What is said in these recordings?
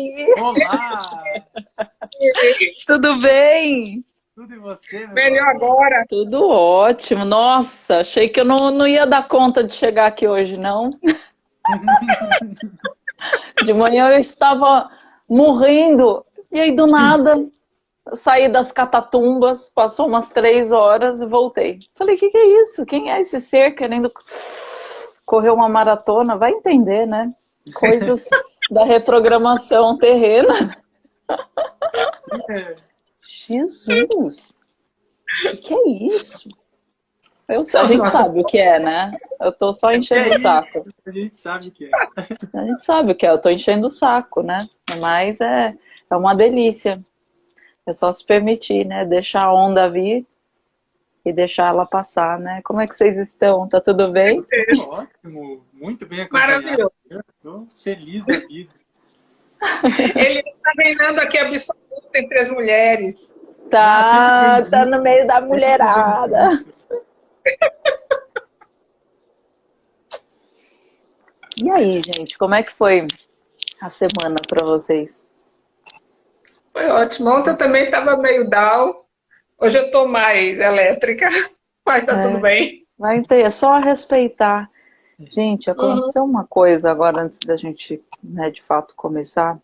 Olá! Tudo bem? Tudo e você? Meu Melhor agora. Tudo ótimo. Nossa, achei que eu não, não ia dar conta de chegar aqui hoje, não. De manhã eu estava morrendo, e aí do nada saí das catatumbas, passou umas três horas e voltei. Falei, o que, que é isso? Quem é esse ser querendo correr uma maratona? Vai entender, né? Coisas da reprogramação terrena. É. Jesus! O que, é isso? Eu, a gente sabe o que é, né? Eu tô só enchendo É o saco. A gente sabe o que é. A gente sabe o que é, eu tô enchendo o saco, né? Mas é, é uma delícia. É só se permitir, né? Deixar a onda vir e deixar ela passar, né? Como é que vocês estão? Tá tudo bem? Ótimo, muito bem acompanhado. Maravilhoso. Eu tô feliz da vida. Ele está reinando aqui absoluto entre as mulheres. Tá, tá no meio da mulherada. E aí, gente, como é que foi a semana para vocês? Foi ótimo. Ontem eu também estava meio down. Hoje eu estou mais elétrica, mas tá É. tudo bem. Vai ter, é só respeitar. Gente, aconteceu uma coisa agora antes da gente, né, de fato, começar.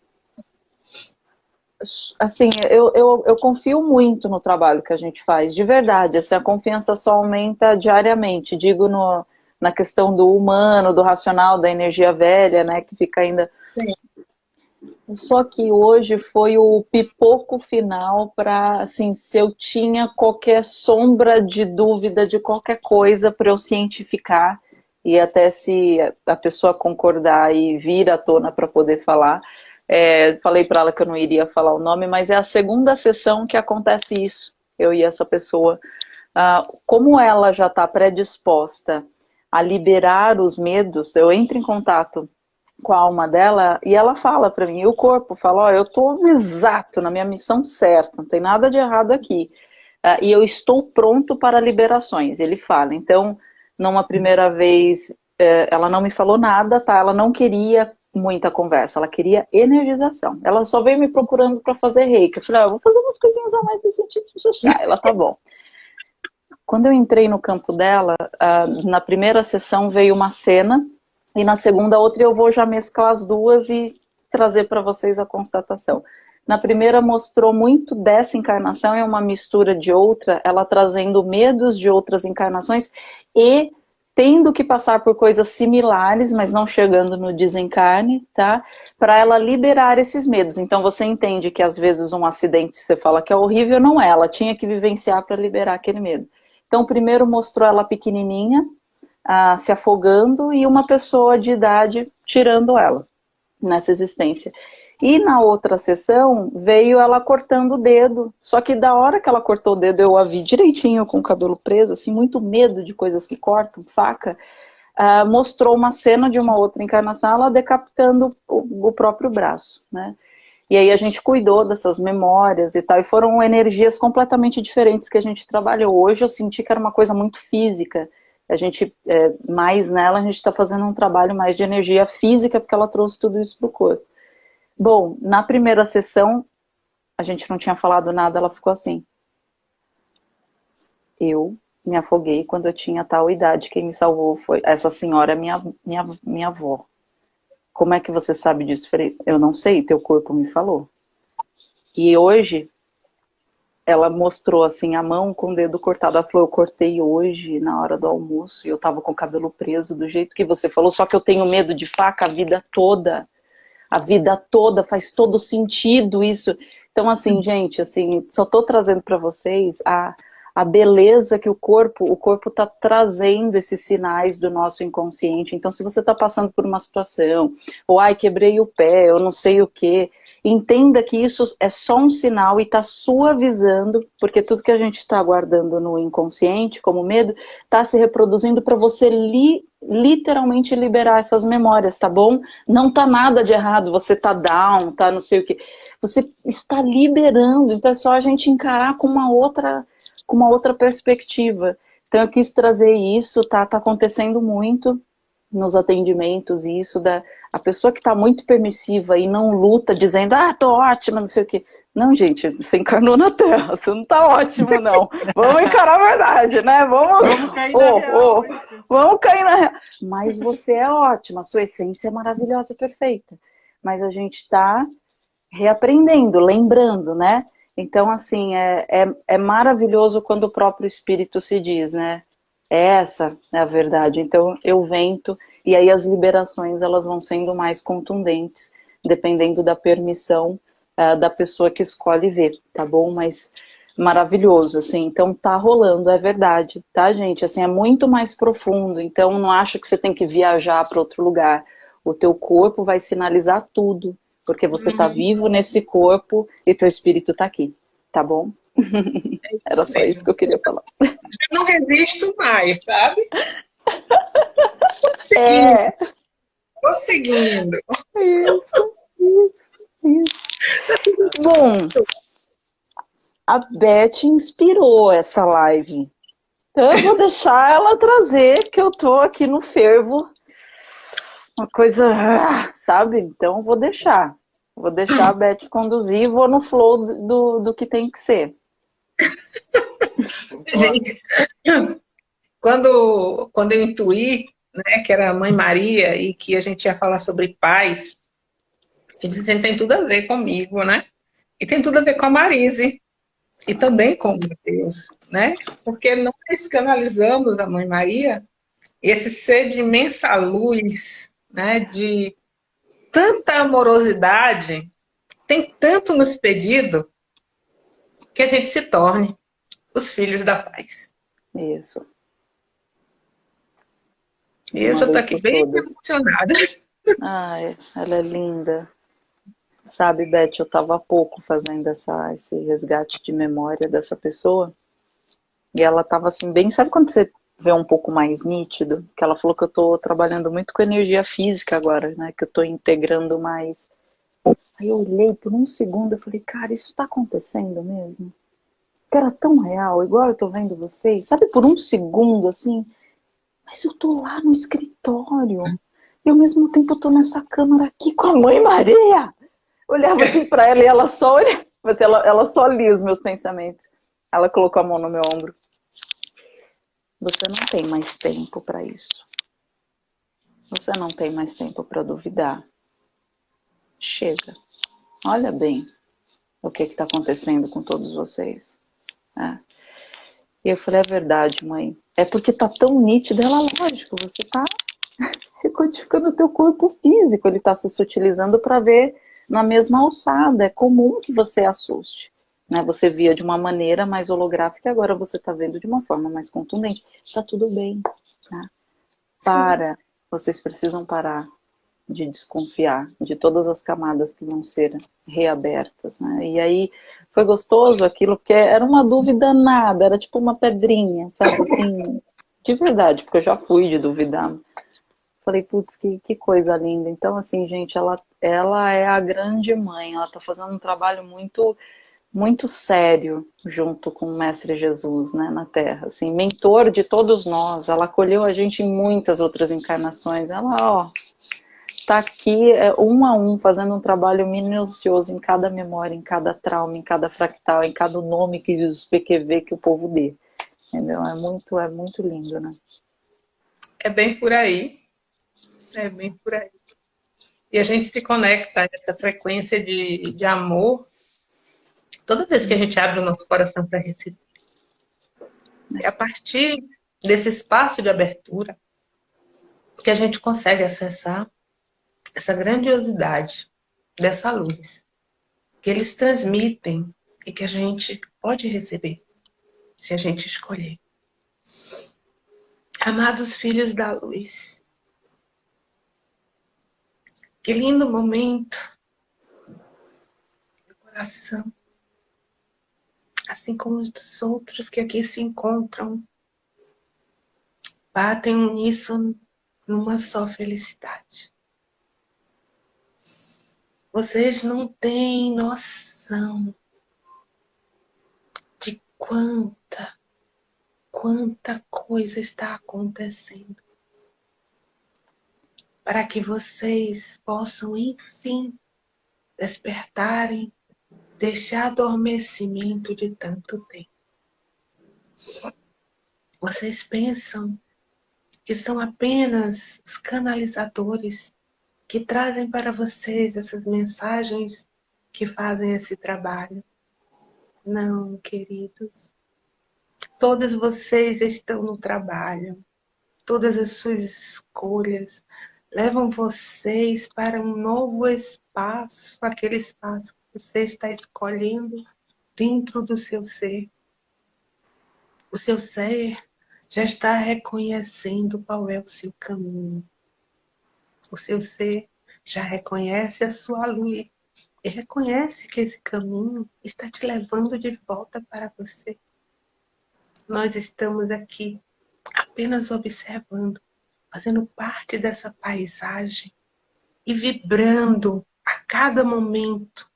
Assim, eu, eu, eu confio muito no trabalho que a gente faz, de verdade. Assim, a confiança só aumenta diariamente. Digo no, na questão do humano, do racional, da energia velha, né, que fica ainda. Sim. Só que hoje foi o pipoco final para, assim, se eu tinha qualquer sombra de dúvida de qualquer coisa para eu cientificar e até se a pessoa concordar e vir à tona para poder falar. É, falei para ela que eu não iria falar o nome, mas é a segunda sessão que acontece isso, eu e essa pessoa. Ah, como ela já está predisposta a liberar os medos, eu entro em contato com a alma dela e ela fala para mim, e o corpo fala, ó, eu estou exato na minha missão certa, não tem nada de errado aqui. Ah, e eu estou pronto para liberações, ele fala. Então, numa primeira vez, eh, ela não me falou nada, tá? Ela não queria muita conversa, ela queria energização. Ela só veio me procurando para fazer reiki. Eu falei, ah, vou fazer umas coisinhas a mais e a gente já. Ela tá bom. Quando eu entrei no campo dela, ah, na primeira sessão veio uma cena e na segunda outra eu vou já mesclar as duas e trazer para vocês a constatação. Na primeira mostrou muito dessa encarnação, é uma mistura de outra, ela trazendo medos de outras encarnações e tendo que passar por coisas similares, mas não chegando no desencarne, tá? Para ela liberar esses medos. Então você entende que às vezes um acidente você fala que é horrível, não é. Ela tinha que vivenciar para liberar aquele medo. Então primeiro mostrou ela pequenininha, ah, se afogando e uma pessoa de idade tirando ela nessa existência. E na outra sessão veio ela cortando o dedo. Só que da hora que ela cortou o dedo, eu a vi direitinho com o cabelo preso, assim, muito medo de coisas que cortam, faca. ah, mostrou uma cena de uma outra encarnação, ela decapitando o, o próprio braço, né? E aí a gente cuidou dessas memórias e tal, e foram energias completamente diferentes que a gente trabalhou. Hoje eu senti que era uma coisa muito física. A gente, é, mais nela, a gente está fazendo um trabalho mais de energia física, porque ela trouxe tudo isso para o corpo. Bom, na primeira sessão, a gente não tinha falado nada, ela ficou assim. Eu me afoguei quando eu tinha tal idade, quem me salvou foi essa senhora, minha, minha, minha avó. Como é que você sabe disso? Eu não sei, teu corpo me falou. E hoje, ela mostrou assim a mão com o dedo cortado. Ela falou, eu cortei hoje na hora do almoço e eu tava com o cabelo preso do jeito que você falou, só que eu tenho medo de faca a vida toda. A vida toda, faz todo sentido isso. Então assim, gente, assim, só tô trazendo para vocês a, a beleza que o corpo, o corpo tá trazendo esses sinais do nosso inconsciente. Então se você tá passando por uma situação, ou ai, quebrei o pé, eu não sei o que, entenda que isso é só um sinal e está suavizando, porque tudo que a gente está guardando no inconsciente, como medo, está se reproduzindo para você li, literalmente liberar essas memórias, tá bom? Não tá nada de errado, você tá down, tá não sei o que. Você está liberando, então é só a gente encarar com uma outra, com uma outra perspectiva. Então eu quis trazer isso, tá, tá acontecendo muito, nos atendimentos e isso da a pessoa que está muito permissiva e não luta dizendo, ah, tô ótima, não sei o quê. Não, gente, você encarnou na Terra, você não tá ótimo, não. Vamos encarar a verdade, né? Vamos, vamos cair na oh, real. Oh, vamos cair na real. Mas você é ótima, a sua essência é maravilhosa perfeita. Mas a gente está reaprendendo, lembrando, né? Então, assim, é, é, é maravilhoso quando o próprio Espírito se diz, né? Essa é a verdade. Então, eu vento, e aí as liberações elas vão sendo mais contundentes, dependendo da permissão uh, da pessoa que escolhe ver, tá bom? Mas maravilhoso, assim, então tá rolando, é verdade, tá, gente? Assim, é muito mais profundo, então não acha que você tem que viajar para outro lugar. O teu corpo vai sinalizar tudo, porque você tá uhum. vivo nesse corpo e teu espírito tá aqui, tá bom? Era só isso que eu queria falar. Eu não resisto mais, sabe? É. Tô seguindo. Isso, isso, isso. Bom, a Beth inspirou essa live. Então eu vou deixar ela trazer, que eu tô aqui no fervo. Uma coisa, sabe? Então eu vou deixar. Vou deixar a Beth conduzir e vou no flow do, do que tem que ser. Gente, quando, quando eu intuí né, que era a Mãe Maria e que a gente ia falar sobre paz, eu disse, assim, tem tudo a ver comigo, né? E tem tudo a ver com a Marise e também com Deus, né? Porque nós canalizamos a Mãe Maria, esse ser de imensa luz, né? De tanta amorosidade, tem tanto nos pedido que a gente se torne os filhos da paz. Isso. E eu já estou aqui bem todas. emocionada. Ai, ela é linda. Sabe, Beth, eu estava há pouco fazendo essa, esse resgate de memória dessa pessoa. E ela estava assim, bem. Sabe quando você vê um pouco mais nítido? Que ela falou que eu estou trabalhando muito com energia física agora, né? Que eu estou integrando mais. Aí eu olhei por um segundo e falei, cara, isso está acontecendo mesmo? Que era tão real, igual eu estou vendo vocês. Sabe, por um segundo, assim, mas eu tô lá no escritório. E ao mesmo tempo eu tô nessa câmara aqui com a mãe Maria. Olhava assim para ela e ela só olha, mas ela, ela só lia os meus pensamentos. Ela colocou a mão no meu ombro. Você não tem mais tempo para isso. Você não tem mais tempo para duvidar. Chega. Olha bem o que está acontecendo com todos vocês. É. E eu falei, é verdade, mãe. É porque tá tão nítido, ela, lógico, você tá recodificando o teu corpo físico, ele tá se sutilizando para ver na mesma alçada. É comum que você assuste. Né? Você via de uma maneira mais holográfica, agora você está vendo de uma forma mais contundente. Tá tudo bem. Tá? Para. Sim. Vocês precisam parar de desconfiar de todas as camadas que vão ser reabertas, né? E aí foi gostoso aquilo, porque era uma dúvida nada, era tipo uma pedrinha, sabe, assim, de verdade, porque eu já fui de duvidar. Falei, putz, que, que coisa linda. Então, assim, gente, ela, ela é a grande mãe, ela tá fazendo um trabalho muito muito sério junto com o Mestre Jesus, né, na Terra, assim, mentor de todos nós, ela acolheu a gente em muitas outras encarnações, ela, ó, está aqui é, um a um, fazendo um trabalho minucioso em cada memória, em cada trauma, em cada fractal, em cada nome que os PQV que o povo dê. Entendeu? É muito, é muito lindo, né? É bem por aí. É bem por aí. E a gente se conecta a essa frequência de, de amor toda vez que a gente abre o nosso coração para receber. É a partir desse espaço de abertura que a gente consegue acessar essa grandiosidade dessa luz que eles transmitem e que a gente pode receber se a gente escolher. Amados filhos da luz, que lindo momento do coração, assim como os outros que aqui se encontram, batem uníssono numa só felicidade. Vocês não têm noção de quanta, quanta coisa está acontecendo. para que vocês possam, enfim, despertarem deste adormecimento de tanto tempo. Vocês pensam que são apenas os canalizadores que trazem para vocês essas mensagens que fazem esse trabalho. Não, queridos. Todos vocês estão no trabalho. Todas as suas escolhas levam vocês para um novo espaço, aquele espaço que você está escolhendo dentro do seu ser. O seu ser já está reconhecendo qual é o seu caminho. O seu ser já reconhece a sua luz e reconhece que esse caminho está te levando de volta para você. Nós estamos aqui apenas observando, fazendo parte dessa paisagem e vibrando a cada momento,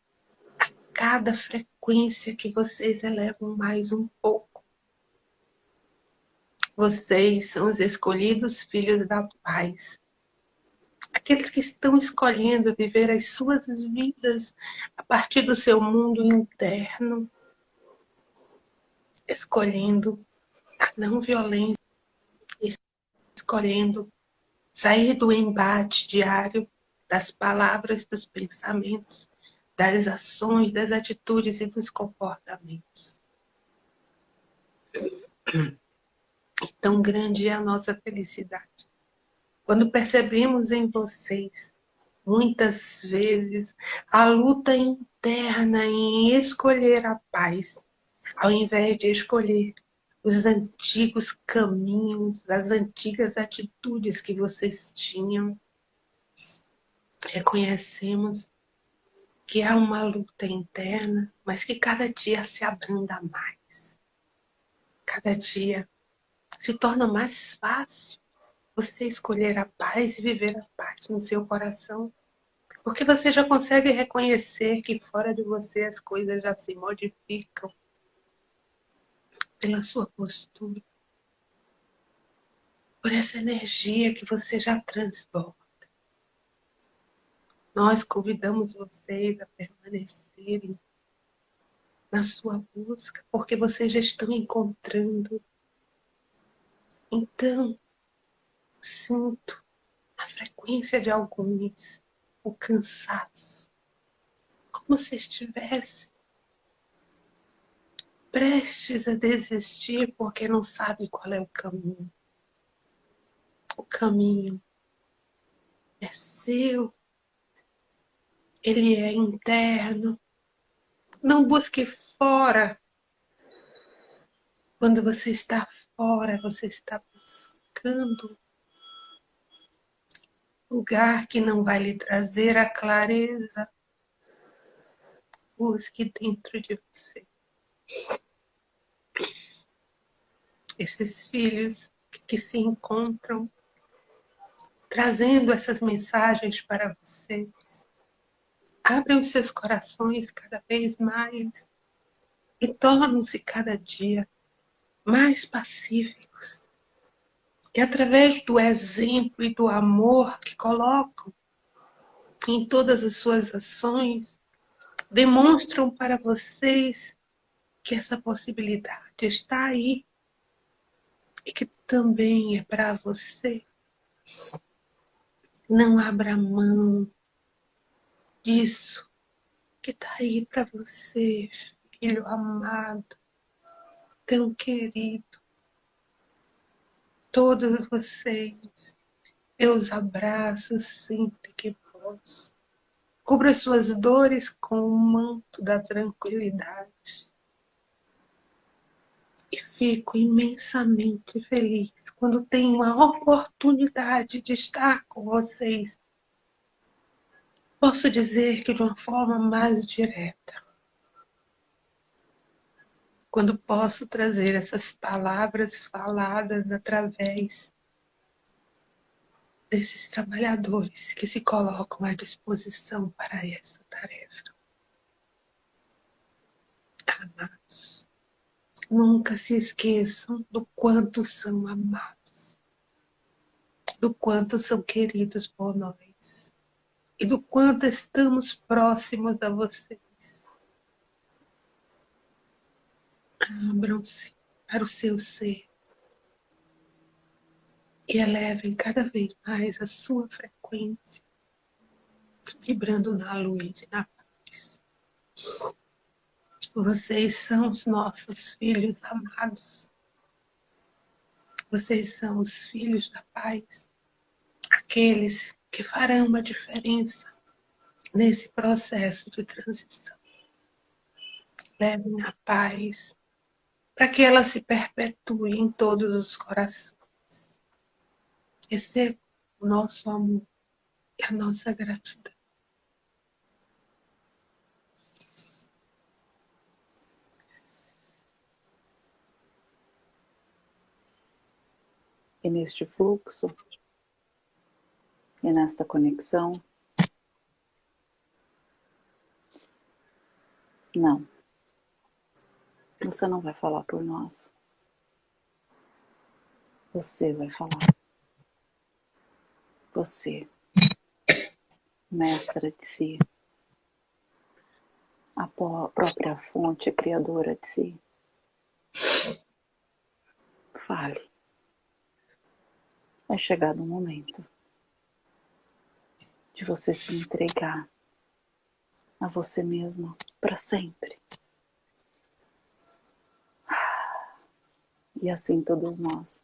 a cada frequência que vocês elevam mais um pouco. Vocês são os escolhidos filhos da paz aqueles que estão escolhendo viver as suas vidas a partir do seu mundo interno, escolhendo a não violência, escolhendo sair do embate diário das palavras, dos pensamentos, das ações, das atitudes e dos comportamentos. E tão grande é a nossa felicidade quando percebemos em vocês, muitas vezes, a luta interna em escolher a paz, ao invés de escolher os antigos caminhos, as antigas atitudes que vocês tinham, reconhecemos que há uma luta interna, mas que cada dia se abranda mais. Cada dia se torna mais fácil você escolher a paz e viver a paz no seu coração. Porque você já consegue reconhecer que fora de você as coisas já se modificam pela sua postura. Por essa energia que você já transborda. Nós convidamos vocês a permanecerem na sua busca, porque vocês já estão encontrando. Então, sinto a frequência de alguns, o cansaço, como se estivesse prestes a desistir porque não sabe qual é o caminho. O caminho é seu, ele é interno. Não busque fora. Quando você está fora, você está buscando lugar que não vai lhe trazer a clareza. Busque dentro de você. Esses filhos que se encontram trazendo essas mensagens para vocês. Abrem os seus corações cada vez mais e tornam-se cada dia mais pacíficos, e através do exemplo e do amor que colocam em todas as suas ações, demonstram para vocês que essa possibilidade está aí e que também é para você. Não abra mão disso que está aí para você, filho amado, tão querido todos vocês. Eu os abraço sempre que posso. Cubra suas dores com o manto da tranquilidade. E fico imensamente feliz quando tenho a oportunidade de estar com vocês. Posso dizer que de uma forma mais direta quando posso trazer essas palavras faladas através desses trabalhadores que se colocam à disposição para essa tarefa. Amados, nunca se esqueçam do quanto são amados. do quanto são queridos por nós e do quanto estamos próximos a vocês. Abram-se para o seu ser e elevem cada vez mais a sua frequência, vibrando na luz e na paz. Vocês são os nossos filhos amados. Vocês são os filhos da paz, aqueles que farão uma diferença nesse processo de transição. Levem a paz para que ela se perpetue em todos os corações. Receba o nosso amor e a nossa gratidão. E neste fluxo, e nesta conexão, não. Você não vai falar por nós. Você vai falar você, mestra de si, a própria fonte criadora de si. Fale. É chegado o momento de você se entregar a você mesmo para sempre. E assim todos nós.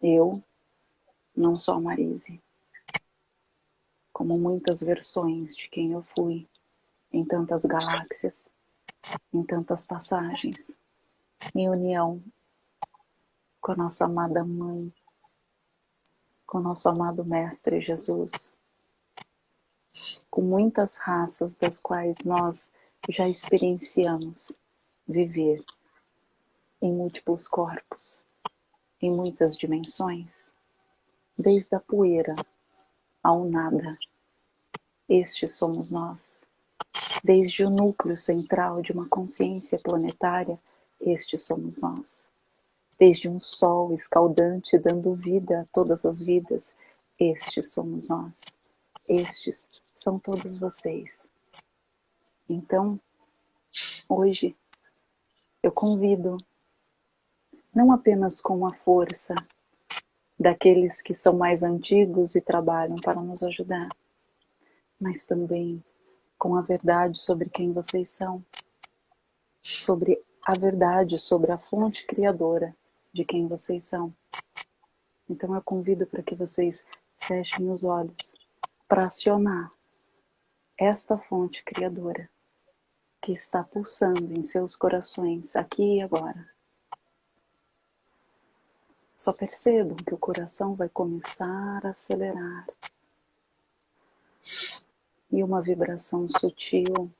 Eu não só Marise, como muitas versões de quem eu fui em tantas galáxias, em tantas passagens, em união com a nossa amada Mãe, com o nosso amado Mestre Jesus, com muitas raças das quais nós já experienciamos viver em múltiplos corpos, em muitas dimensões desde a poeira ao nada. Este somos nós. Desde o núcleo central de uma consciência planetária, este somos nós. Desde um sol escaldante dando vida a todas as vidas, este somos nós. Estes são todos vocês. Então, hoje, eu convido, não apenas com a força daqueles que são mais antigos e trabalham para nos ajudar, mas também com a verdade sobre quem vocês são, sobre a verdade sobre a fonte criadora de quem vocês são. Então eu convido para que vocês fechem os olhos para acionar esta fonte criadora que está pulsando em seus corações aqui e agora. Só percebam que o coração vai começar a acelerar. E uma vibração sutil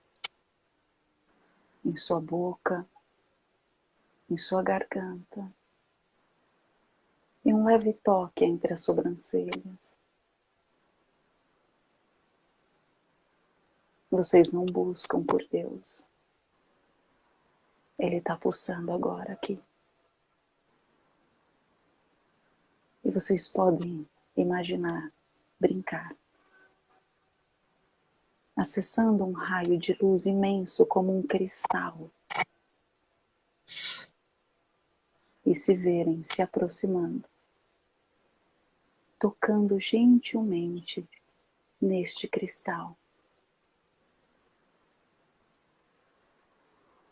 em sua boca, em sua garganta. E um leve toque entre as sobrancelhas. Vocês não buscam por Deus. Ele está pulsando agora aqui. E vocês podem imaginar, brincar, acessando um raio de luz imenso como um cristal. E se verem se aproximando, tocando gentilmente neste cristal.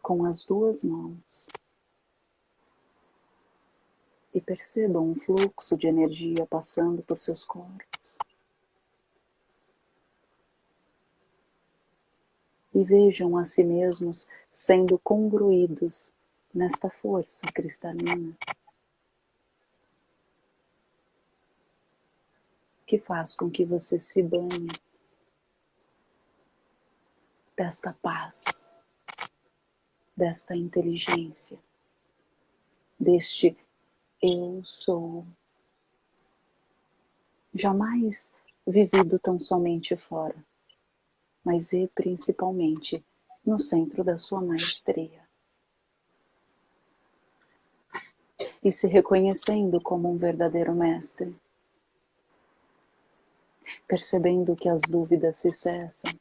Com as duas mãos e percebam um fluxo de energia passando por seus corpos. E vejam a si mesmos sendo congruídos nesta força cristalina que faz com que você se banhe desta paz, desta inteligência, deste eu sou. Jamais vivido tão somente fora, mas e principalmente no centro da sua maestria. e se reconhecendo como um verdadeiro mestre, percebendo que as dúvidas se cessam,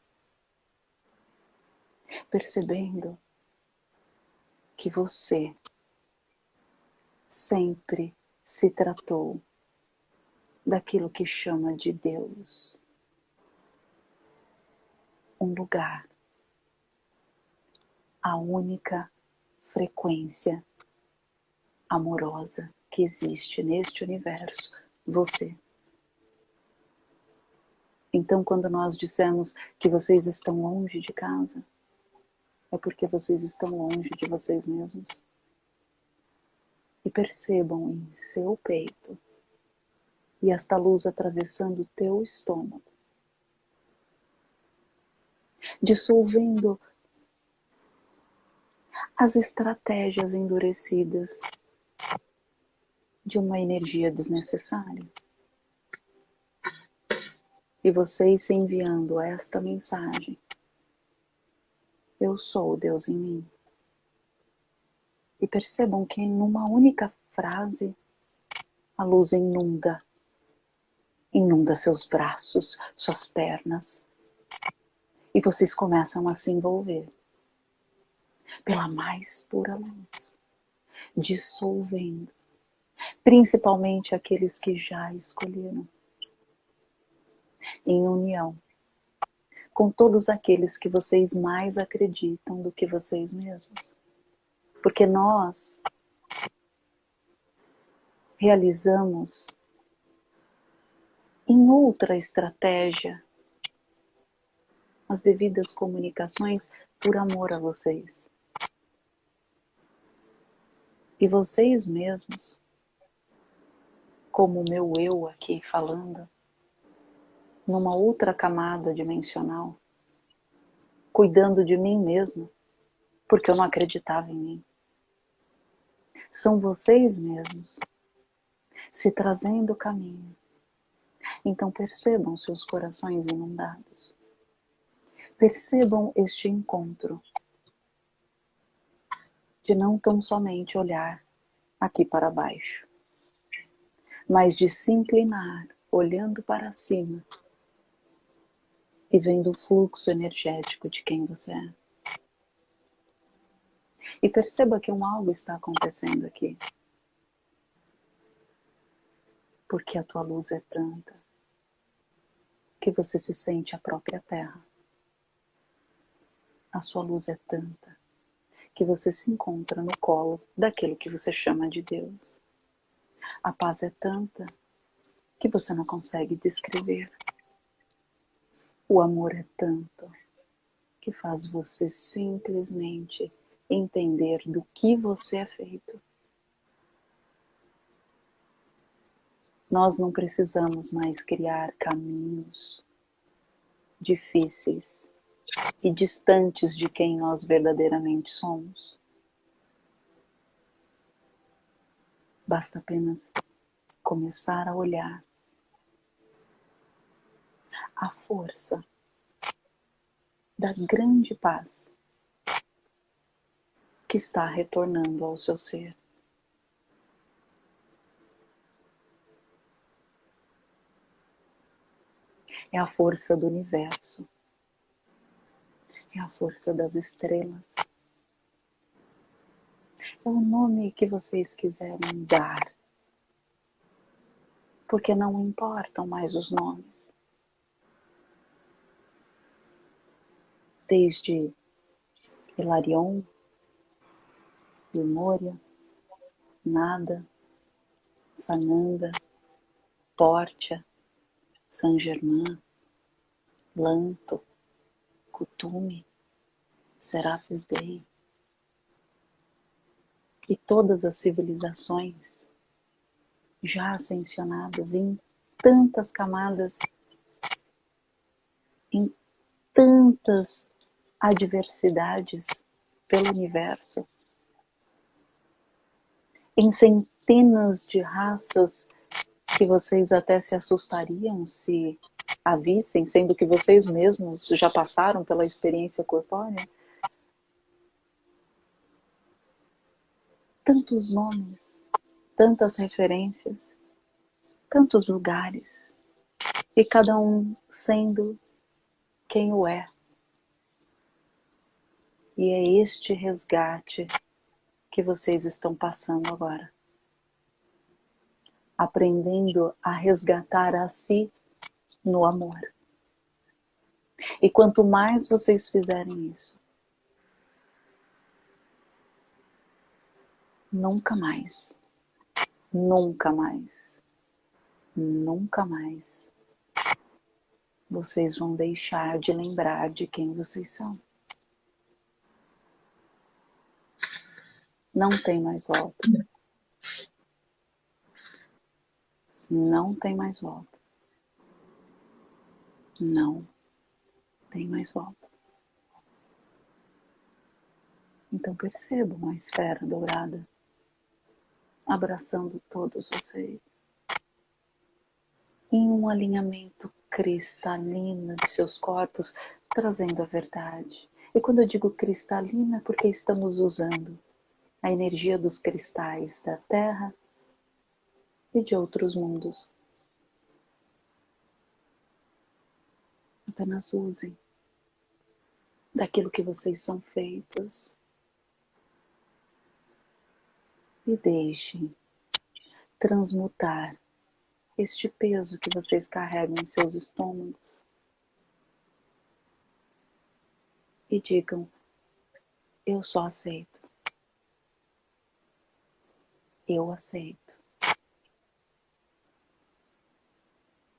percebendo que você sempre se tratou daquilo que chama de Deus. Um lugar, a única frequência amorosa que existe neste universo, você. Então, quando nós dissemos que vocês estão longe de casa, é porque vocês estão longe de vocês mesmos. E percebam em seu peito e esta luz atravessando o teu estômago, dissolvendo as estratégias endurecidas de uma energia desnecessária. E vocês se enviando esta mensagem. Eu sou o Deus em mim. E percebam que numa única frase a luz inunda. Inunda seus braços, suas pernas. E vocês começam a se envolver pela mais pura luz, dissolvendo principalmente aqueles que já escolheram, em união com todos aqueles que vocês mais acreditam do que vocês mesmos. Porque nós realizamos em outra estratégia as devidas comunicações por amor a vocês. E vocês mesmos como o meu eu aqui falando, numa outra camada dimensional, cuidando de mim mesmo, porque eu não acreditava em mim. São vocês mesmos se trazendo o caminho. Então percebam seus corações inundados. Percebam este encontro de não tão somente olhar aqui para baixo, mas de se inclinar, olhando para cima e vendo o fluxo energético de quem você é. E perceba que um algo está acontecendo aqui. Porque a tua luz é tanta que você se sente a própria terra. A sua luz é tanta que você se encontra no colo daquilo que você chama de Deus. A paz é tanta que você não consegue descrever. O amor é tanto que faz você simplesmente entender do que você é feito. Nós não precisamos mais criar caminhos difíceis e distantes de quem nós verdadeiramente somos. Basta apenas começar a olhar a força da grande paz que está retornando ao seu ser. É a força do universo, é a força das estrelas, é o nome que vocês quiserem dar, porque não importam mais os nomes. Desde Hilarion, Memória, Nada, Sananda, Portia, Saint Germain, Lanto, Kutume, Serafis Bey, e todas as civilizações já ascensionadas em tantas camadas, em tantas adversidades pelo universo, em centenas de raças que vocês até se assustariam se a vissem, sendo que vocês mesmos já passaram pela experiência corpórea. tantos nomes tantas referências, tantos lugares, e cada um sendo quem o é. E é este resgate que vocês estão passando agora. Aprendendo a resgatar a si no amor. E quanto mais vocês fizerem isso, nunca mais, nunca mais, nunca mais vocês vão deixar de lembrar de quem vocês são. Não tem mais volta. Não tem mais volta. Não tem mais volta. Então percebam a esfera dourada abraçando todos vocês em um alinhamento cristalino de seus corpos, trazendo a verdade. E quando eu digo cristalina, é porque estamos usando a energia dos cristais da Terra e de outros mundos. Apenas usem daquilo que vocês são feitos e deixem transmutar este peso que vocês carregam em seus estômagos. E digam: Eu só aceito. Eu aceito.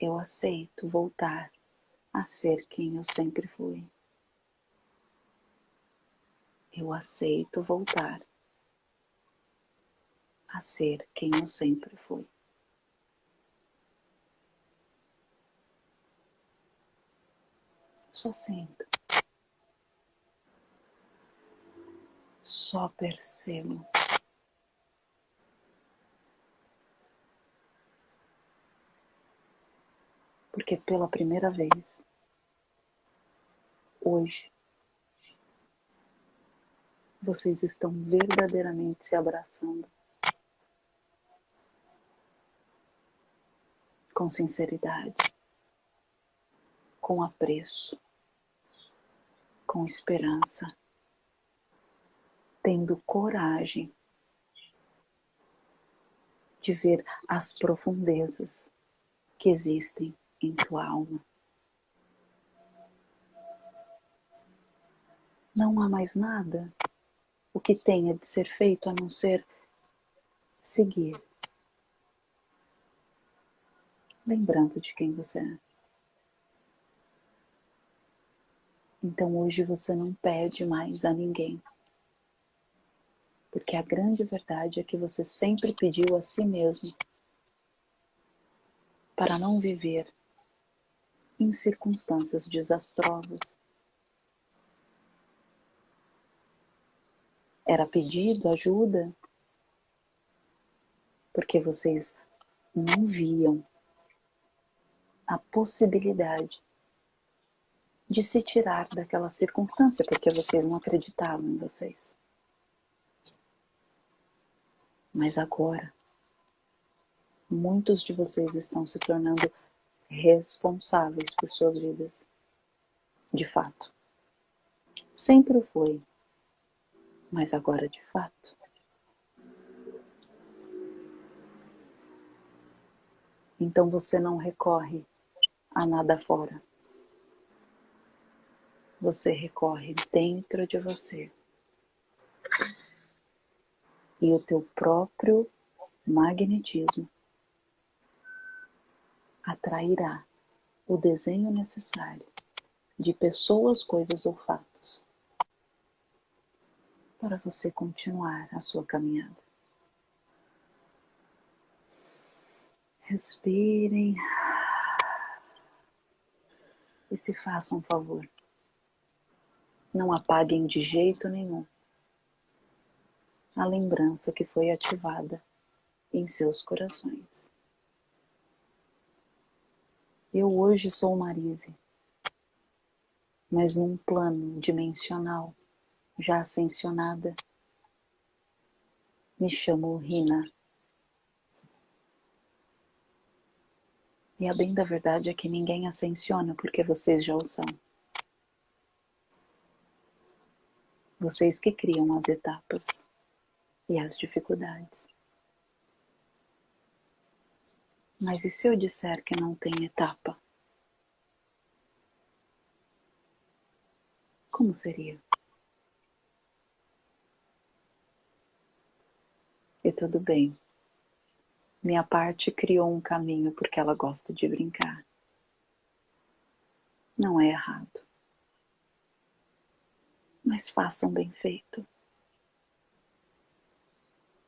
Eu aceito voltar a ser quem eu sempre fui. Eu aceito voltar a ser quem eu sempre fui. Só sinta. Só percebo. Porque pela primeira vez, hoje, vocês estão verdadeiramente se abraçando. Com sinceridade, com apreço com esperança, tendo coragem de ver as profundezas que existem em tua alma. Não há mais nada o que tenha de ser feito a não ser seguir, lembrando de quem você é. Então hoje você não pede mais a ninguém. Porque a grande verdade é que você sempre pediu a si mesmo para não viver em circunstâncias desastrosas. Era pedido ajuda porque vocês não viam a possibilidade de se tirar daquela circunstância, porque vocês não acreditavam em vocês. Mas agora, muitos de vocês estão se tornando responsáveis por suas vidas. De fato. Sempre foi, mas agora de fato. Então você não recorre a nada fora você recorre dentro de você. E o teu próprio magnetismo atrairá o desenho necessário de pessoas, coisas ou fatos para você continuar a sua caminhada. Respirem e se façam um favor. Não apaguem de jeito nenhum a lembrança que foi ativada em seus corações. Eu hoje sou Marise, mas num plano dimensional, já ascensionada, me chamo Rina. E a bem da verdade é que ninguém ascensiona porque vocês já o são. Vocês que criam as etapas e as dificuldades. Mas e se eu disser que não tem etapa? Como seria? E tudo bem. Minha parte criou um caminho porque ela gosta de brincar. Não é errado. Mas façam bem feito.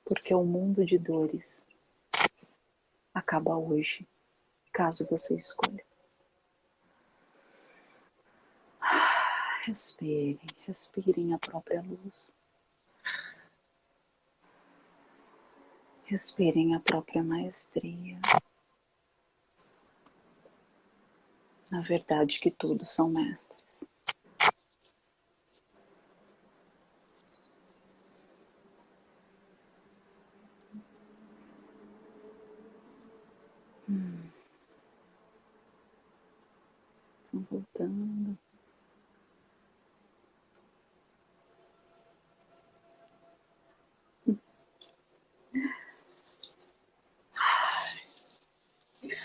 Porque o mundo de dores acaba hoje, caso você escolha. Respirem, respirem a própria luz. Respirem a própria maestria. Na verdade que todos são mestres. Hum. voltando.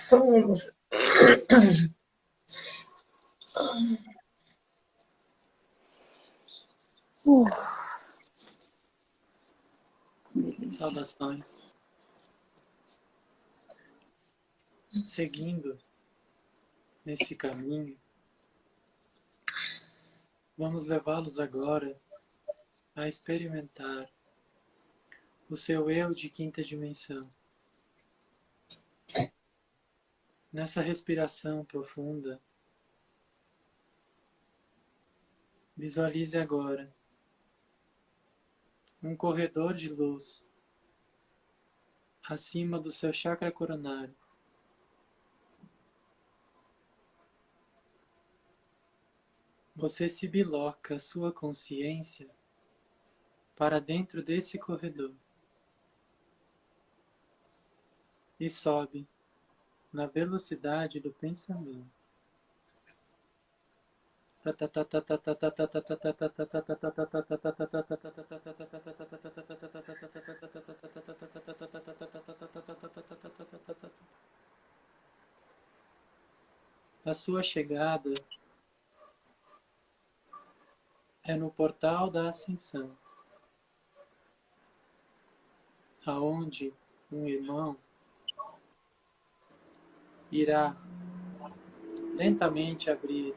somos. Uh. Saudações. Seguindo nesse caminho, vamos levá-los agora a experimentar o seu eu de quinta dimensão. Nessa respiração profunda, visualize agora um corredor de luz acima do seu chakra coronário. Você se biloca sua consciência para dentro desse corredor e sobe na velocidade do pensamento. A sua chegada é no portal da ascensão, aonde um irmão irá lentamente abrir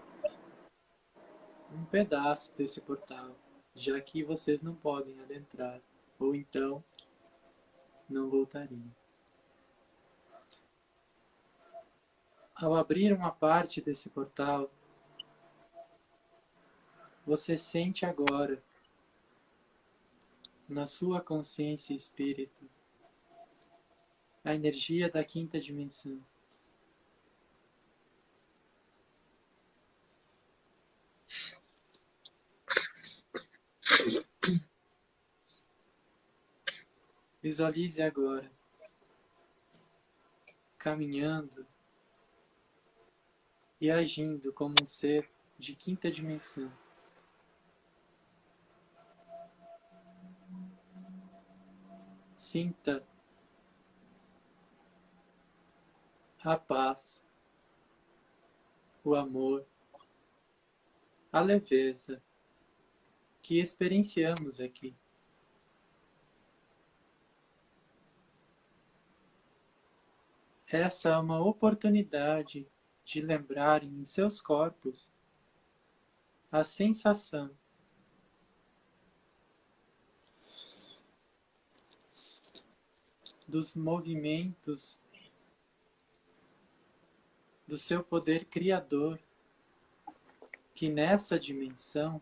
um pedaço desse portal, já que vocês não podem adentrar, ou então não voltariam. Ao abrir uma parte desse portal, você sente agora, na sua consciência e espírito, a energia da quinta dimensão. Visualize agora, caminhando e agindo como um ser de quinta dimensão. Sinta a paz, o amor, a leveza que experienciamos aqui. Essa é uma oportunidade de lembrarem em seus corpos a sensação dos movimentos do seu poder criador, que nessa dimensão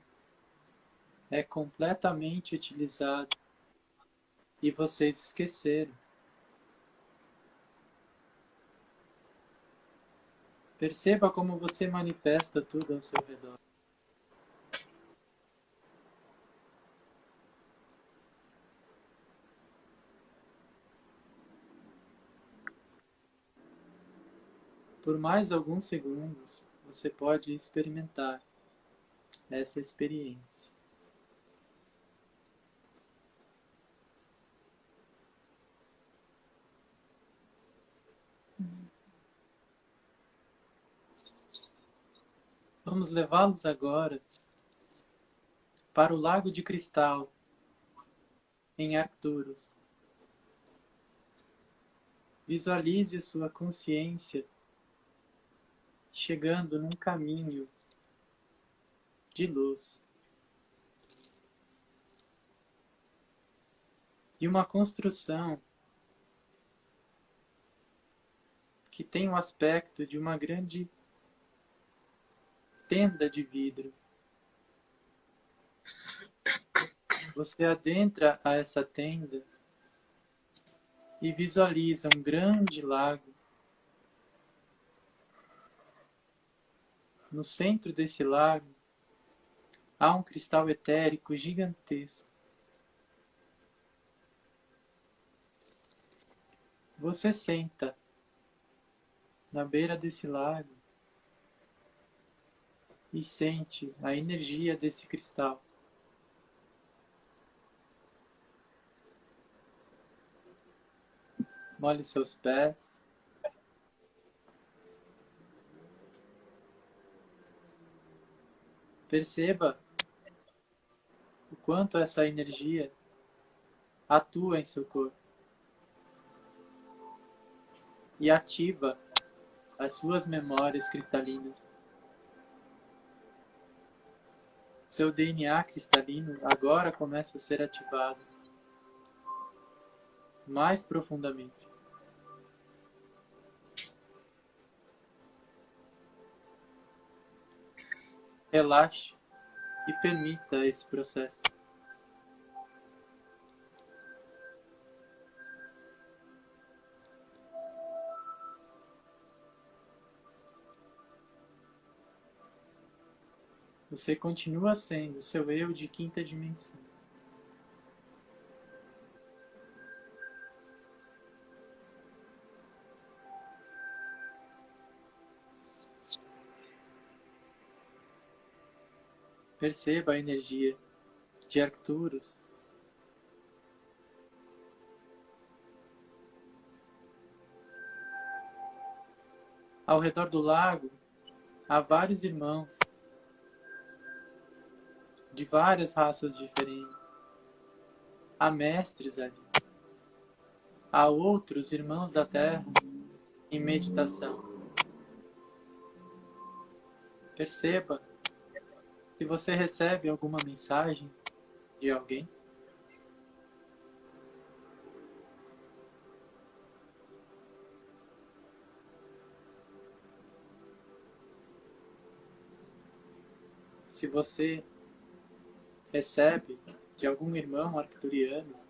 é completamente utilizado e vocês esqueceram. Perceba como você manifesta tudo ao seu redor. Por mais alguns segundos, você pode experimentar essa experiência. Vamos levá-los agora para o Lago de Cristal, em Arcturus. Visualize a sua consciência chegando num caminho de luz. E uma construção que tem o aspecto de uma grande tenda de vidro. Você adentra a essa tenda e visualiza um grande lago. No centro desse lago há um cristal etérico gigantesco. Você senta na beira desse lago e sente a energia desse cristal. Molhe seus pés. Perceba o quanto essa energia atua em seu corpo e ativa as suas memórias cristalinas. Seu DNA cristalino agora começa a ser ativado mais profundamente. Relaxe e permita esse processo. Você continua sendo seu eu de quinta dimensão. Perceba a energia de Arcturus. Ao redor do lago há vários irmãos de várias raças diferentes. Há mestres ali. Há outros irmãos da Terra em meditação. Perceba se você recebe alguma mensagem de alguém. Se você recebe de algum irmão arcturiano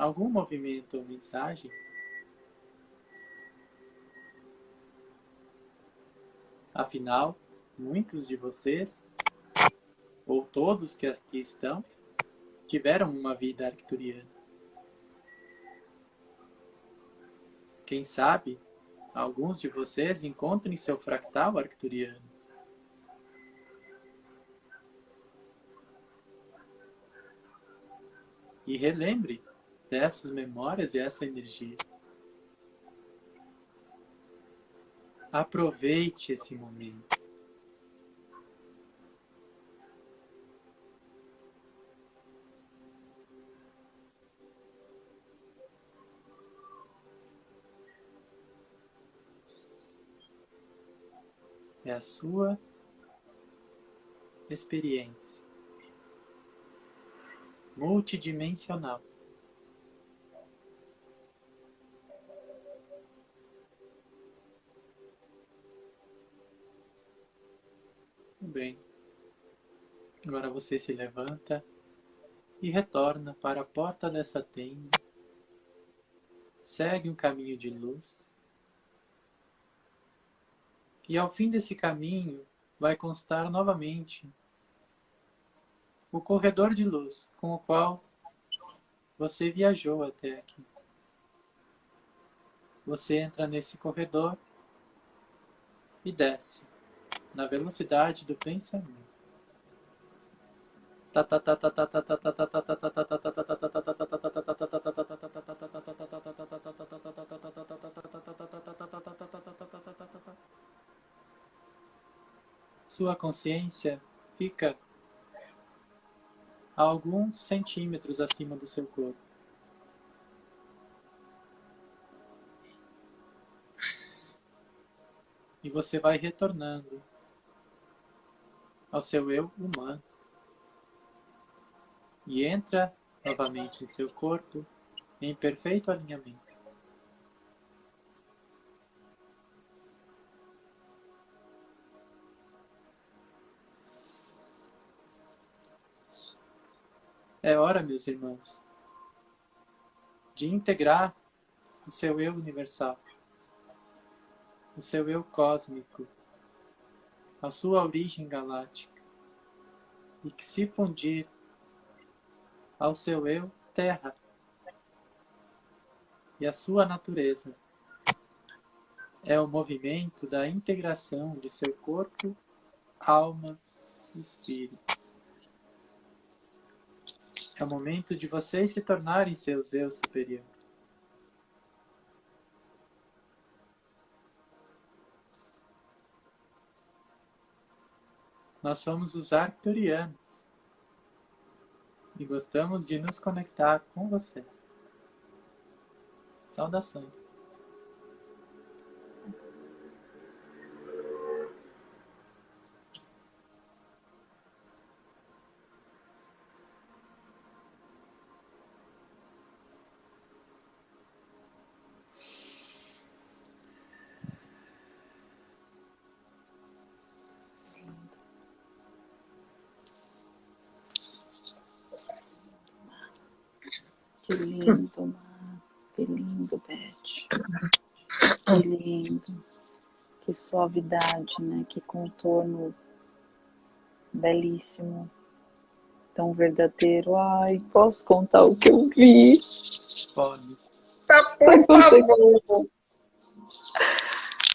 algum movimento ou mensagem, afinal, muitos de vocês, ou todos que aqui estão, tiveram uma vida arcturiana. Quem sabe, alguns de vocês encontrem seu fractal arcturiano. E relembre dessas memórias e essa energia. Aproveite esse momento. É a sua experiência multidimensional bem. Agora você se levanta e retorna para a porta dessa tenda. Segue um caminho de luz. E ao fim desse caminho vai constar novamente o corredor de luz com o qual você viajou até aqui. Você entra nesse corredor e desce na velocidade do pensamento. Sua consciência fica a alguns centímetros acima do seu corpo. E você vai retornando ao seu eu humano. E entra novamente em seu corpo em perfeito alinhamento. É hora, meus irmãos, de integrar o seu eu universal, o seu eu cósmico, a sua origem galáctica, e que se fundir ao seu eu terra e a sua natureza. É o movimento da integração de seu corpo, alma e espírito. É o momento de vocês se tornarem seus eu superior. Nós somos os arcturianos e gostamos de nos conectar com vocês. Saudações. Que lindo. Que suavidade, né? Que contorno belíssimo. Tão verdadeiro. Ai, posso contar o que eu vi? Pode. Tá, por favor.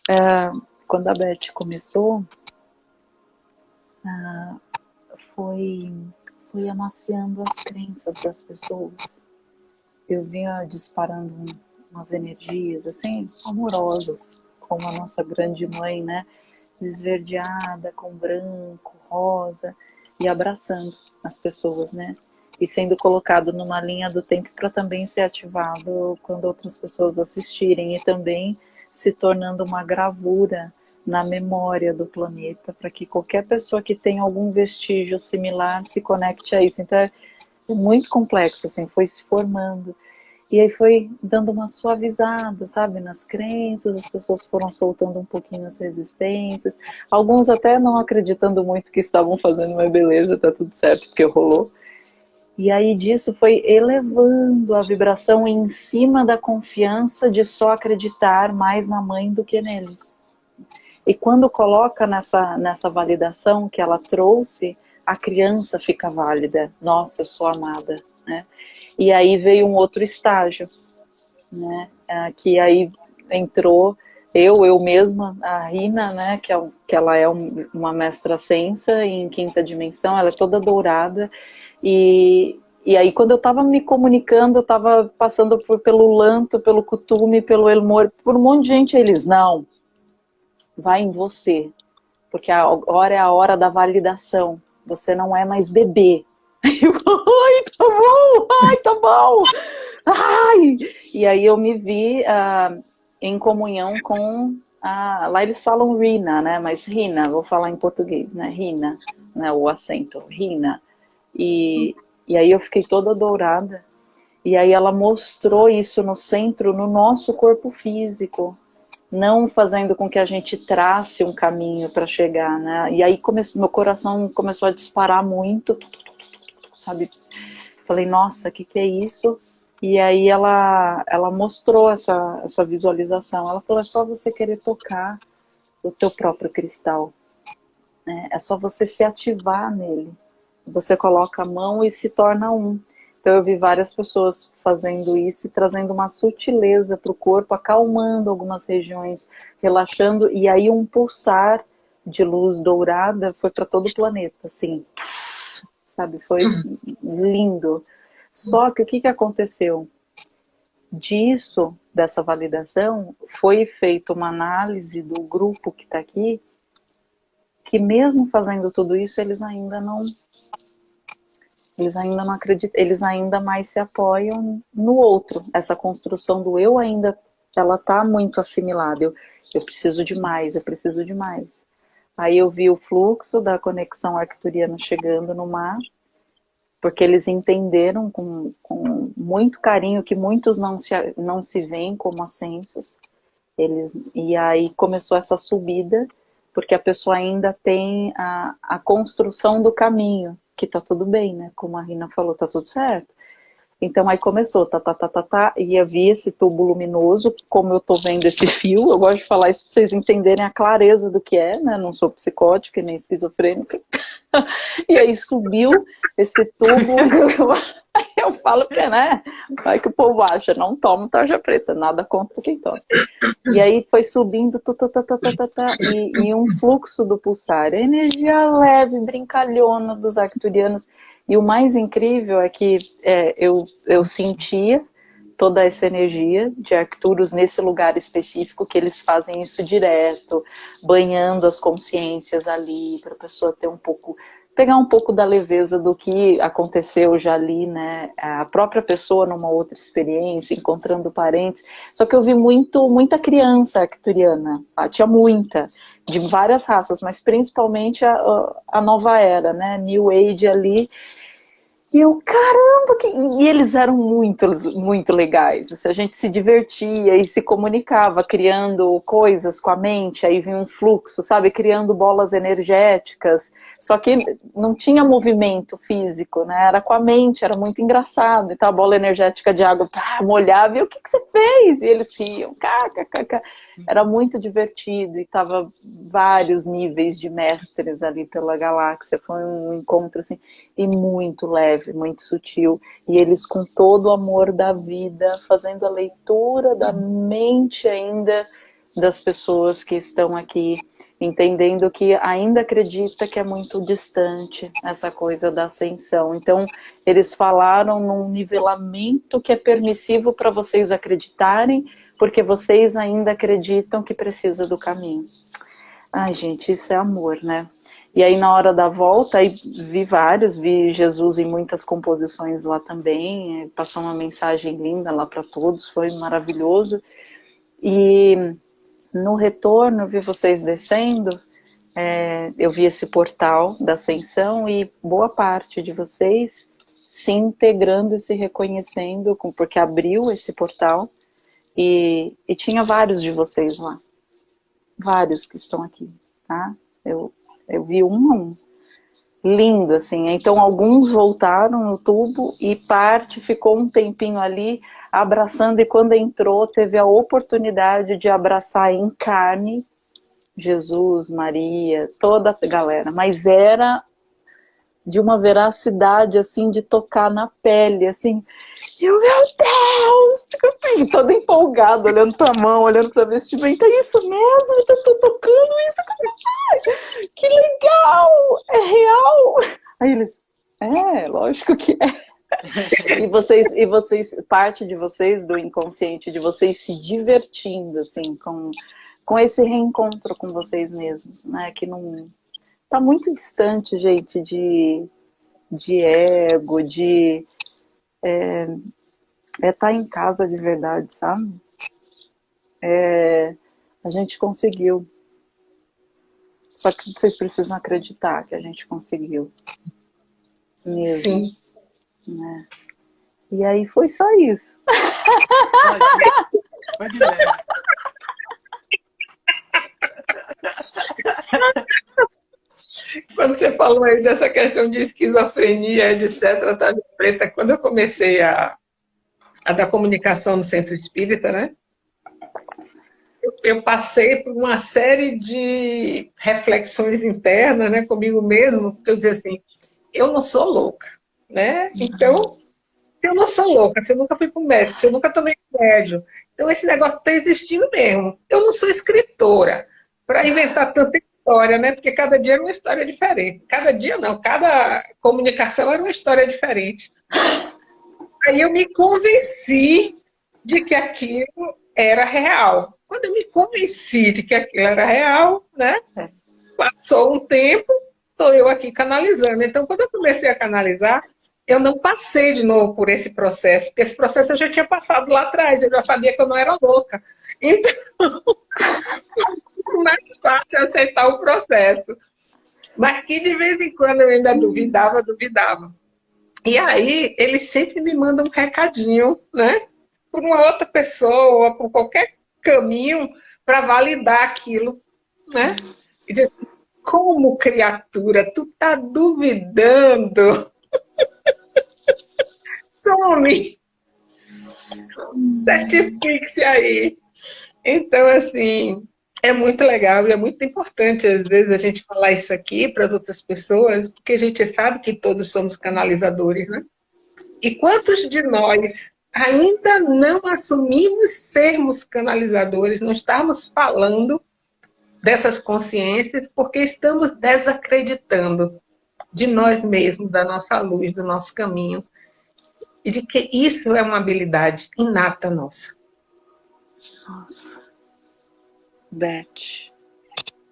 É, quando a Beth começou, ah, foi, foi amaciando as crenças das pessoas eu vinha disparando umas energias assim amorosas, como a nossa grande mãe, né? Esverdeada, com branco, rosa e abraçando as pessoas, né? E sendo colocado numa linha do tempo para também ser ativado quando outras pessoas assistirem e também se tornando uma gravura na memória do planeta para que qualquer pessoa que tenha algum vestígio similar se conecte a isso. Então é muito complexo, assim, foi se formando. E aí foi dando uma suavizada, sabe, nas crenças, as pessoas foram soltando um pouquinho as resistências, alguns até não acreditando muito que estavam fazendo, mas beleza, tá tudo certo, porque rolou. E aí disso foi elevando a vibração em cima da confiança de só acreditar mais na mãe do que neles. E quando coloca nessa, nessa validação que ela trouxe, a criança fica válida. Nossa, eu sou amada, né? E aí veio um outro estágio, né? Ah, que aí entrou eu, eu mesma, a Rina, né? Que, é, que ela é um, uma mestra sensa em quinta dimensão, ela é toda dourada. E, e aí quando eu estava me comunicando, eu estava passando por, pelo Lanto, pelo Cutume, pelo Elmor, por um monte de gente, eles, não, vai em você, porque agora é a hora da validação, você não é mais bebê. Ai, tá bom, ai, tá bom. Ai! E aí eu me vi uh, em comunhão com lá eles falam Rina, né? Mas Rina, vou falar em português, né? Rina, né? O acento, Rina. E, e aí eu fiquei toda dourada. E aí ela mostrou isso no centro, no nosso corpo físico não fazendo com que a gente trace um caminho para chegar, né? E aí meu coração começou a disparar muito, sabe? Falei, nossa, o que, que é isso? E aí ela, ela mostrou essa, essa visualização. Ela falou, é só você querer tocar o teu próprio cristal. Né? É só você se ativar nele. Você coloca a mão e se torna um. Então eu vi várias pessoas fazendo isso e trazendo uma sutileza para o corpo, acalmando algumas regiões, relaxando, e aí um pulsar de luz dourada foi para todo o planeta, assim, sabe? Foi lindo. Só que o que, que aconteceu? Disso, dessa validação, foi feita uma análise do grupo que está aqui, que mesmo fazendo tudo isso, eles ainda não eles ainda não acreditam, eles ainda mais se apoiam no outro. Essa construção do eu ainda, ela tá muito assimilada. Eu, eu preciso de mais, eu preciso de mais. Aí eu vi o fluxo da conexão arcturiana chegando no mar, porque eles entenderam com, com muito carinho que muitos não se, não se veem como ascensos. Eles, e aí começou essa subida, porque a pessoa ainda tem a, a construção do caminho que tá tudo bem, né? Como a Rina falou, tá tudo certo. Então aí começou, tá, tá, tá, tá, tá, e havia esse tubo luminoso, como eu tô vendo esse fio, eu gosto de falar isso para vocês entenderem a clareza do que é, né? Não sou psicótica nem esquizofrênica. e aí subiu esse tubo, eu falo que, né? Vai que o povo acha, não tomo tarja preta, nada contra quem toma. E aí foi subindo, tu, tu, tu, tu, tu, tu, tu, e, e um fluxo do pulsar, energia leve, brincalhona dos arcturianos. E o mais incrível é que é, eu, eu sentia toda essa energia de Arcturus nesse lugar específico, que eles fazem isso direto, banhando as consciências ali, para a pessoa ter um pouco pegar um pouco da leveza do que aconteceu já ali, né? A própria pessoa numa outra experiência, encontrando parentes. Só que eu vi muito, muita criança arcturiana, ah, tinha muita, de várias raças, mas principalmente a, a nova era, né? New Age ali. E eu, caramba, que... e eles eram muito, muito legais. Assim, a gente se divertia e se comunicava, criando coisas com a mente, aí vinha um fluxo, sabe? Criando bolas energéticas. Só que não tinha movimento físico, né? Era com a mente, era muito engraçado. Então a bola energética de água pá, molhava, e o que, que você fez? E eles riam, kkk. Era muito divertido e tava vários níveis de mestres ali pela galáxia. Foi um encontro assim, e muito leve, muito sutil. E eles com todo o amor da vida, fazendo a leitura da mente ainda das pessoas que estão aqui entendendo que ainda acredita que é muito distante essa coisa da ascensão. Então, eles falaram num nivelamento que é permissivo para vocês acreditarem, porque vocês ainda acreditam que precisa do caminho. Ai, gente, isso é amor, né? E aí, na hora da volta, aí vi vários, vi Jesus em muitas composições lá também, passou uma mensagem linda lá para todos, foi maravilhoso. E no retorno, vi vocês descendo, é, eu vi esse portal da ascensão e boa parte de vocês se integrando e se reconhecendo, porque abriu esse portal e, e tinha vários de vocês lá. Vários que estão aqui, tá? Eu, eu vi um a um. Lindo, assim. Então, alguns voltaram no tubo e parte ficou um tempinho ali abraçando, e quando entrou, teve a oportunidade de abraçar em carne Jesus, Maria, toda a galera, mas era de uma veracidade, assim, de tocar na pele, assim, e eu, meu Deus, toda empolgada, olhando pra mão, olhando pra vestimenta, é isso mesmo, eu tô tocando isso, que legal, é real. Aí eles, é, lógico que é. e vocês, e vocês, parte de vocês, do inconsciente, de vocês se divertindo, assim, com, com esse reencontro com vocês mesmos, né? Que não tá muito distante, gente, de, de ego, de é, é estar tá em casa de verdade, sabe? É, a gente conseguiu. Só que vocês precisam acreditar que a gente conseguiu. Mesmo. Sim. Né? E aí foi só isso. Foi de leve. Quando você falou aí dessa questão de esquizofrenia, etc., tá preta, quando eu comecei a, a dar comunicação no centro espírita, né? Eu, eu passei por uma série de reflexões internas, né, comigo mesmo, porque eu dizia assim, eu não sou louca né? Então, se eu não sou louca, se eu nunca fui para o médico, se eu nunca tomei remédio, então esse negócio está existindo mesmo. Eu não sou escritora para inventar tanta história, né? Porque cada dia era uma história diferente. Cada dia não, cada comunicação era uma história diferente. Aí eu me convenci de que aquilo era real. Quando eu me convenci de que aquilo era real, né? É. Passou um tempo, estou eu aqui canalizando. Então, quando eu comecei a canalizar, eu não passei de novo por esse processo, porque esse processo eu já tinha passado lá atrás, eu já sabia que eu não era louca. Então, mais fácil aceitar o processo. Mas que de vez em quando eu ainda duvidava, duvidava. E aí, eles sempre me mandam um recadinho, né? Por uma outra pessoa, por qualquer caminho, para validar aquilo, né? E diz, como criatura, tu tá duvidando? Tome! Certifique-se aí. Então, assim, é muito legal e é muito importante, às vezes, a gente falar isso aqui para as outras pessoas, porque a gente sabe que todos somos canalizadores, né? E quantos de nós ainda não assumimos sermos canalizadores, não estamos falando dessas consciências, porque estamos desacreditando de nós mesmos, da nossa luz, do nosso caminho, e de que isso é uma habilidade inata nossa. Nossa. Beth,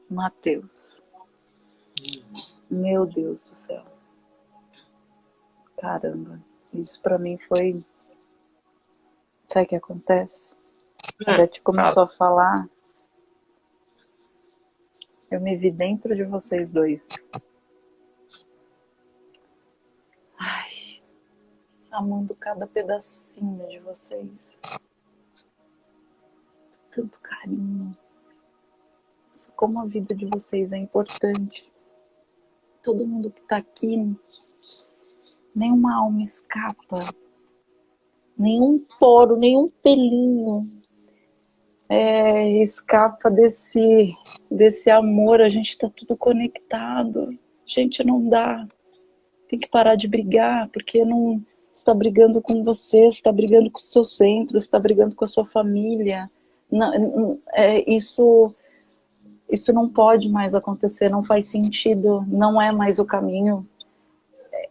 Mateus. Meu Deus do céu. Caramba, isso para mim foi. Sabe o que acontece? A Beth começou a falar. Eu me vi dentro de vocês dois. Ai, amando cada pedacinho de vocês. Tanto carinho como a vida de vocês é importante. Todo mundo que está aqui, nenhuma alma escapa, nenhum poro, nenhum pelinho é, escapa desse, desse amor. A gente está tudo conectado. Gente, não dá. Tem que parar de brigar, porque não está brigando com você, está brigando com o seu centro, está brigando com a sua família. Não, é, isso isso não pode mais acontecer, não faz sentido, não é mais o caminho.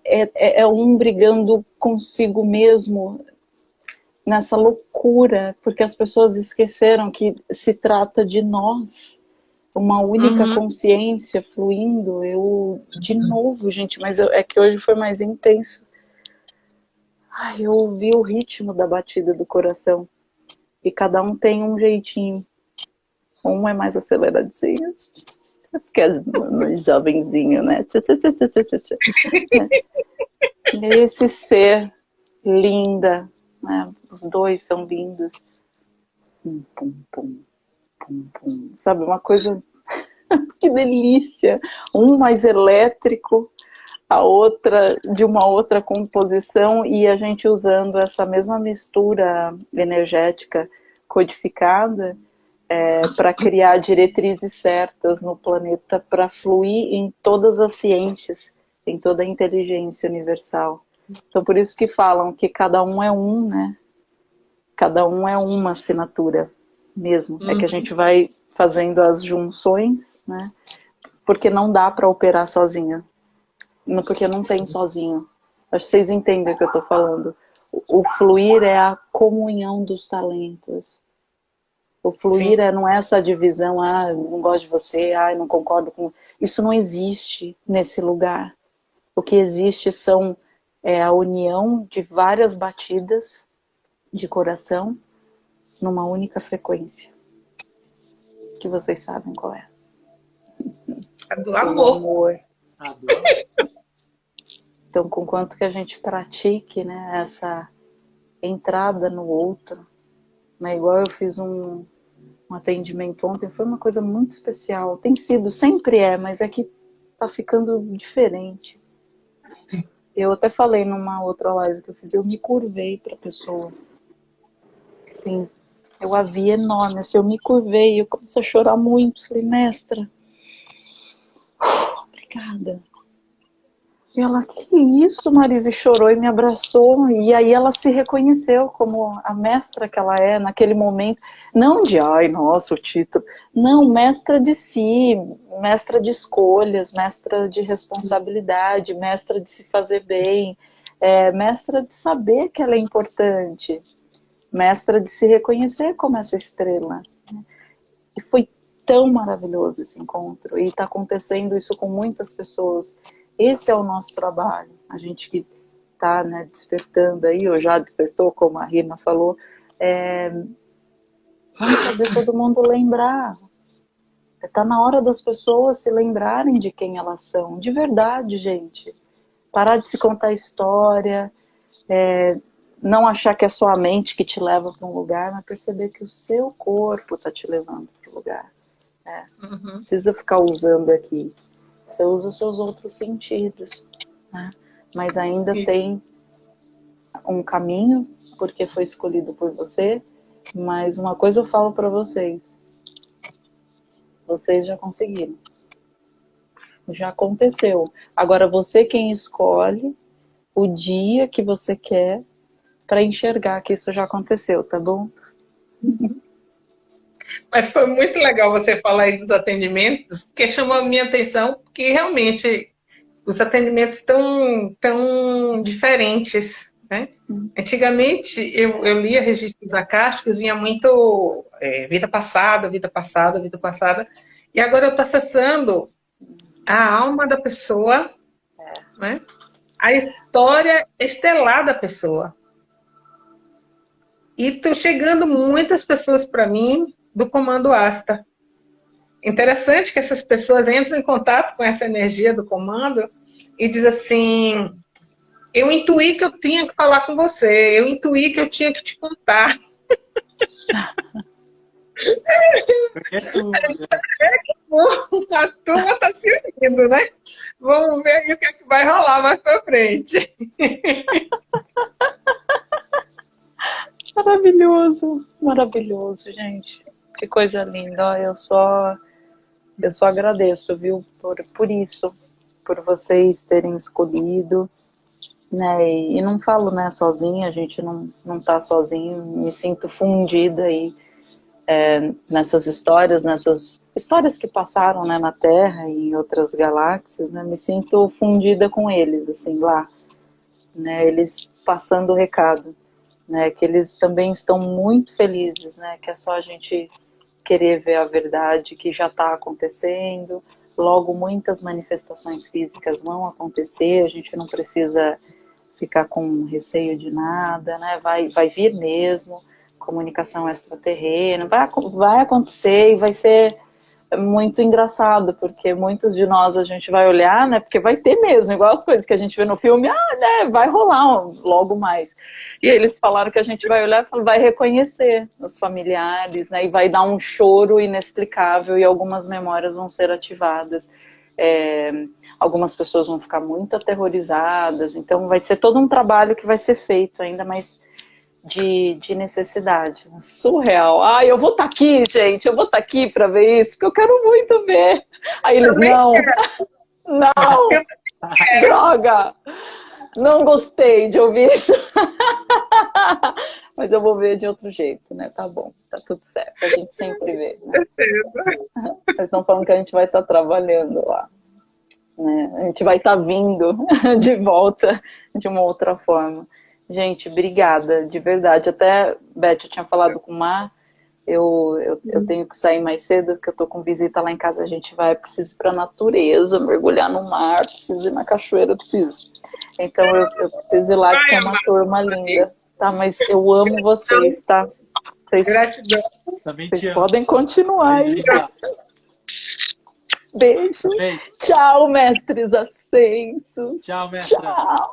É, é, é um brigando consigo mesmo, nessa loucura, porque as pessoas esqueceram que se trata de nós, uma única uhum. consciência fluindo. Eu, de novo, gente, mas eu, é que hoje foi mais intenso. Ai, eu ouvi o ritmo da batida do coração. E cada um tem um jeitinho. Um é mais aceleradinho, porque é mais jovenzinho, né? E esse ser linda, né? Os dois são lindos. Pum, pum, pum, pum, pum. Sabe, uma coisa... que delícia! Um mais elétrico, a outra de uma outra composição e a gente usando essa mesma mistura energética codificada é, para criar diretrizes certas no planeta para fluir em todas as ciências, em toda a inteligência universal. Então por isso que falam que cada um é um, né? Cada um é uma assinatura mesmo. Uhum. É que a uhum. gente vai fazendo as junções, né? Porque não dá para operar sozinha. Porque não tem sozinho. Acho que vocês entendem o que eu estou falando. O fluir é a comunhão dos talentos. O fluir é, não é essa divisão, ah, não gosto de você, ah, não concordo com... Isso não existe nesse lugar. O que existe são é, a união de várias batidas de coração numa única frequência. Que vocês sabem qual é. A do amor. amor. A do amor. Então, com quanto que a gente pratique né, essa entrada no outro, né, igual eu fiz um, um atendimento ontem, foi uma coisa muito especial. Tem sido, sempre é, mas é que tá ficando diferente. Eu até falei numa outra live que eu fiz, eu me curvei para a pessoa. Assim, eu a vi enorme, assim, eu me curvei, eu comecei a chorar muito. Falei, mestra, obrigada. E ela, que isso, Marisa? E chorou e me abraçou. E aí ela se reconheceu como a mestra que ela é naquele momento. Não de, ai, nossa, o título. Não, mestra de si, mestra de escolhas, mestra de responsabilidade, mestra de se fazer bem, é, mestra de saber que ela é importante, mestra de se reconhecer como essa estrela. E foi tão maravilhoso esse encontro. E está acontecendo isso com muitas pessoas esse é o nosso trabalho. A gente que está né, despertando aí, ou já despertou, como a Rina falou, é, vamos fazer todo mundo lembrar. Está na hora das pessoas se lembrarem de quem elas são, de verdade, gente. Parar de se contar história, é, não achar que é só a mente que te leva para um lugar, mas perceber que o seu corpo está te levando para o lugar. É. Uhum. Precisa ficar usando aqui você usa os seus outros sentidos, né? Mas ainda Sim. tem um caminho, porque foi escolhido por você, mas uma coisa eu falo para vocês, vocês já conseguiram. Já aconteceu. Agora você quem escolhe o dia que você quer para enxergar que isso já aconteceu, tá bom? Mas foi muito legal você falar aí dos atendimentos, que chamou a minha atenção, porque realmente os atendimentos estão tão diferentes. Né? Antigamente, eu, eu lia registros acásticos, vinha muito é, vida passada, vida passada, vida passada, e agora eu estou acessando a alma da pessoa, né? a história estelar da pessoa. E estão chegando muitas pessoas para mim do comando ASTA. Interessante que essas pessoas entram em contato com essa energia do comando e diz assim, eu intuí que eu tinha que falar com você, eu intuí que eu tinha que te contar. A turma está se unindo, né? Vamos ver aí o que, é que vai rolar mais para frente. Maravilhoso, maravilhoso, gente. Que coisa linda. Eu só, eu só agradeço, viu, por, por isso, por vocês terem escolhido. Né, e, não falo né, sozinha, a gente não, não tá sozinho, me sinto fundida aí é, nessas histórias, nessas histórias que passaram né, na Terra e em outras galáxias, né, me sinto fundida com eles, assim, lá, né, eles passando o recado, né, que eles também estão muito felizes, né, que é só a gente querer ver a verdade que já está acontecendo, logo muitas manifestações físicas vão acontecer, a gente não precisa ficar com receio de nada, né? Vai, vai vir mesmo, comunicação extraterrena, vai, vai acontecer e vai ser muito engraçado, porque muitos de nós a gente vai olhar, né, porque vai ter mesmo, igual as coisas que a gente vê no filme, ah, né, vai rolar logo mais. E eles falaram que a gente vai olhar vai reconhecer os familiares, né, e vai dar um choro inexplicável e algumas memórias vão ser ativadas. É, algumas pessoas vão ficar muito aterrorizadas, então vai ser todo um trabalho que vai ser feito ainda, mais de, de necessidade. Surreal. Ai, eu vou estar tá aqui, gente, eu vou estar tá aqui para ver isso, porque eu quero muito ver. Aí eles, não, não, droga, não gostei de ouvir isso. Mas eu vou ver de outro jeito, né? Tá bom, tá tudo certo, a gente sempre vê. Né? Eles estão falando que a gente vai estar tá trabalhando lá. Né? A gente vai estar tá vindo de volta de uma outra forma. Gente, obrigada, de verdade. Até, Beth, eu tinha falado com o Mar, eu, eu, eu, uhum. tenho que sair mais cedo, porque eu tô com visita lá em casa, a gente vai, preciso ir pra natureza, mergulhar no mar, preciso ir na cachoeira, preciso. Então eu, eu preciso ir lá, que é uma turma linda. Tá, mas eu amo vocês, tá? Vocês, Gratidão. Vocês podem continuar aí. Beijo. Beijo. Tchau, mestres ascensos. Tchau, mestre. Tchau.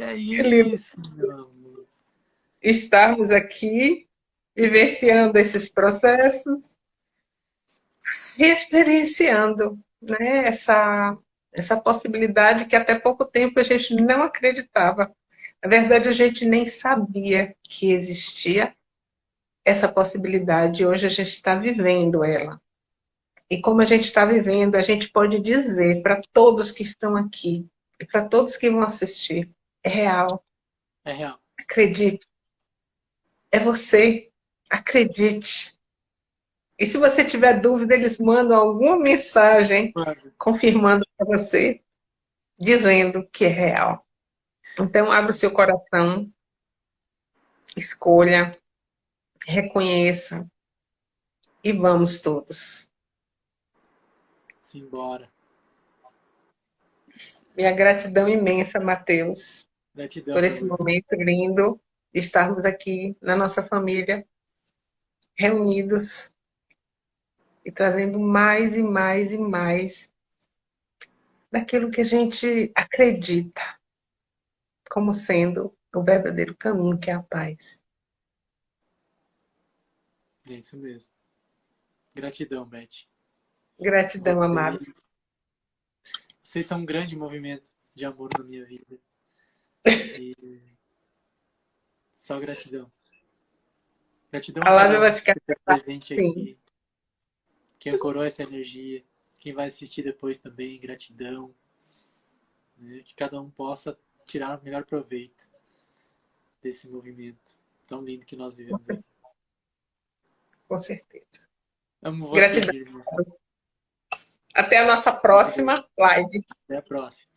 é isso. Estarmos aqui, vivenciando esses processos e experienciando né, essa, essa possibilidade que até pouco tempo a gente não acreditava na verdade, a gente nem sabia que existia, essa possibilidade, hoje a gente está vivendo ela. E como a gente está vivendo, a gente pode dizer para todos que estão aqui, e para todos que vão assistir, é real. É real. Acredite. É você. Acredite. E se você tiver dúvida, eles mandam alguma mensagem confirmando para você, dizendo que é real. Então, abra o seu coração, escolha, reconheça e vamos todos. Simbora. Minha gratidão imensa, Mateus, Gratidão. por esse momento lindo de estarmos aqui na nossa família, reunidos e trazendo mais e mais e mais daquilo que a gente acredita como sendo o verdadeiro caminho, que é a paz. É isso mesmo. Gratidão, Beth. Gratidão, Vocês- amados. Vocês são um grande movimento de amor na minha vida. E... Só gratidão. Gratidão A um vai ficar presente Sim. aqui. Que ancorou essa energia. Quem vai assistir depois também, gratidão. Né? Que cada um possa tirar o melhor proveito desse movimento tão lindo que nós vivemos aqui. com certeza. Amo você, Gratidão. minha irmã. Até a nossa próxima live. Até a próxima.